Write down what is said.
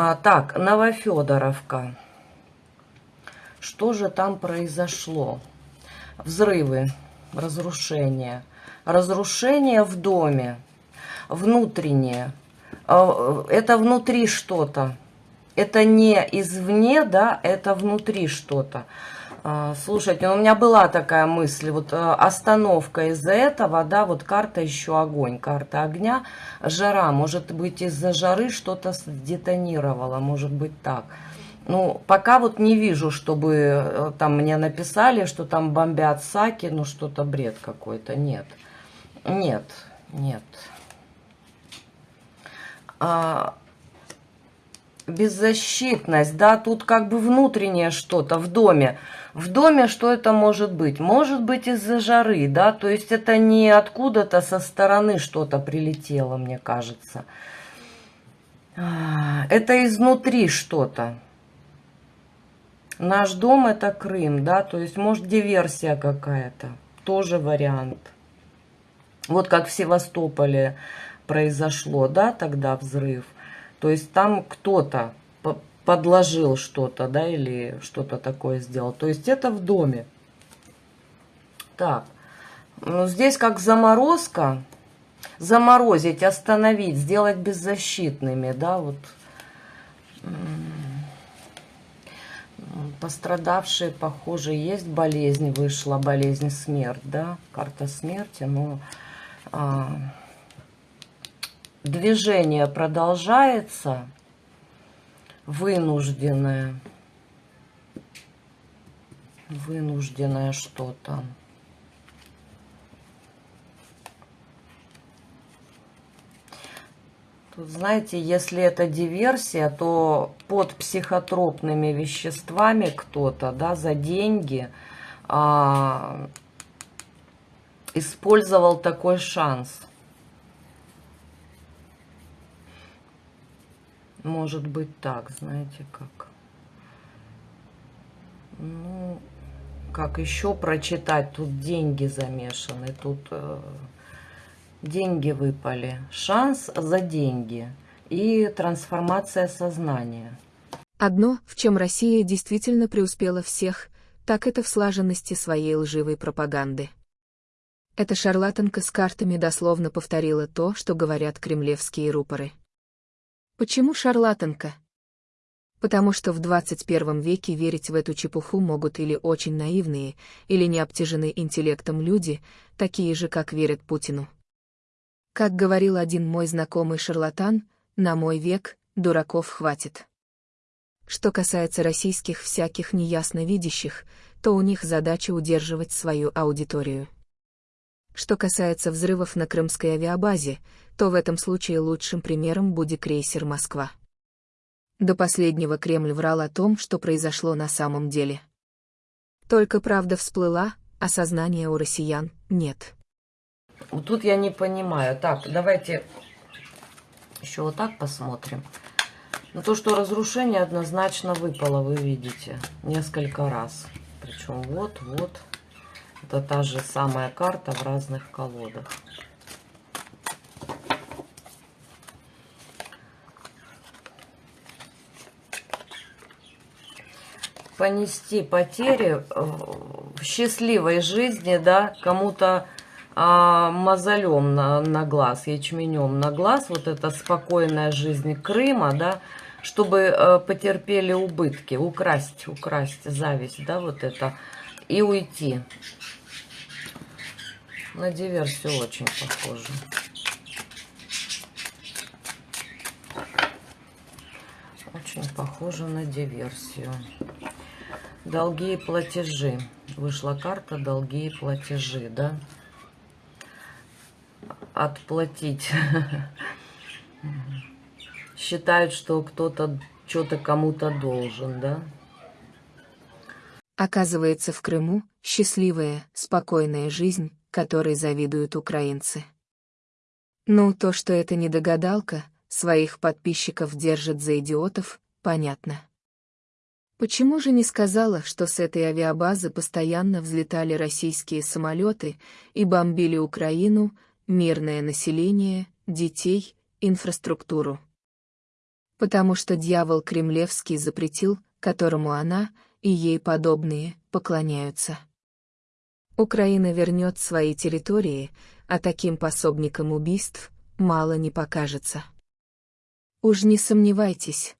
А, так, Новофедоровка. Что же там произошло? Взрывы, разрушения. Разрушение в доме. Внутреннее. А, это внутри что-то. Это не извне, да, это внутри что-то. А, слушайте, ну, у меня была такая мысль, вот э, остановка из-за этого, да, вот карта еще огонь, карта огня, жара, может быть из-за жары что-то детонировало, может быть так. Ну, пока вот не вижу, чтобы э, там мне написали, что там бомбят саки, ну что-то бред какой-то, нет, нет, нет. А, беззащитность, да, тут как бы внутреннее что-то в доме. В доме что это может быть? Может быть из-за жары, да, то есть это не откуда-то со стороны что-то прилетело, мне кажется. А, это изнутри что-то. Наш дом это Крым, да, то есть может диверсия какая-то, тоже вариант. Вот как в Севастополе произошло, да, тогда взрыв. То есть там кто-то подложил что-то, да, или что-то такое сделал. То есть это в доме. Так, ну, здесь как заморозка. Заморозить, остановить, сделать беззащитными, да, вот. Пострадавшие, похоже, есть болезнь, вышла болезнь смерть, да, карта смерти, но... А, движение продолжается, вынужденное, вынужденное что-то. Тут, знаете, если это диверсия, то под психотропными веществами кто-то, да, за деньги а, использовал такой шанс – Может быть так, знаете, как... Ну, как еще прочитать? Тут деньги замешаны, тут э, деньги выпали. Шанс за деньги и трансформация сознания. Одно, в чем Россия действительно преуспела всех, так это в слаженности своей лживой пропаганды. Эта шарлатанка с картами дословно повторила то, что говорят кремлевские рупоры. Почему шарлатанка? Потому что в 21 веке верить в эту чепуху могут или очень наивные, или не обтяжены интеллектом люди, такие же, как верят Путину. Как говорил один мой знакомый шарлатан, на мой век дураков хватит. Что касается российских всяких неясно видящих, то у них задача удерживать свою аудиторию. Что касается взрывов на крымской авиабазе, то в этом случае лучшим примером будет крейсер «Москва». До последнего Кремль врал о том, что произошло на самом деле. Только правда всплыла, а сознания у россиян нет. Тут я не понимаю. Так, давайте еще вот так посмотрим. Ну, то, что разрушение однозначно выпало, вы видите, несколько раз. Причем вот, вот. Это та же самая карта в разных колодах. понести потери в счастливой жизни, да, кому-то а, мозолем на, на глаз, ячменем на глаз, вот эта спокойная жизнь Крыма, да, чтобы а, потерпели убытки, украсть, украсть зависть, да, вот это, и уйти. На диверсию очень похоже. Очень похоже на диверсию. Долги и платежи. Вышла карта долги и платежи, да? Отплатить. Считают, что кто-то что-то кому-то должен, да? Оказывается, в Крыму счастливая, спокойная жизнь которой завидуют украинцы. Ну, то, что это не догадалка, своих подписчиков держит за идиотов, понятно. Почему же не сказала, что с этой авиабазы постоянно взлетали российские самолеты и бомбили Украину, мирное население, детей, инфраструктуру? Потому что дьявол Кремлевский запретил, которому она и ей подобные поклоняются. Украина вернет свои территории, а таким пособникам убийств мало не покажется. Уж не сомневайтесь,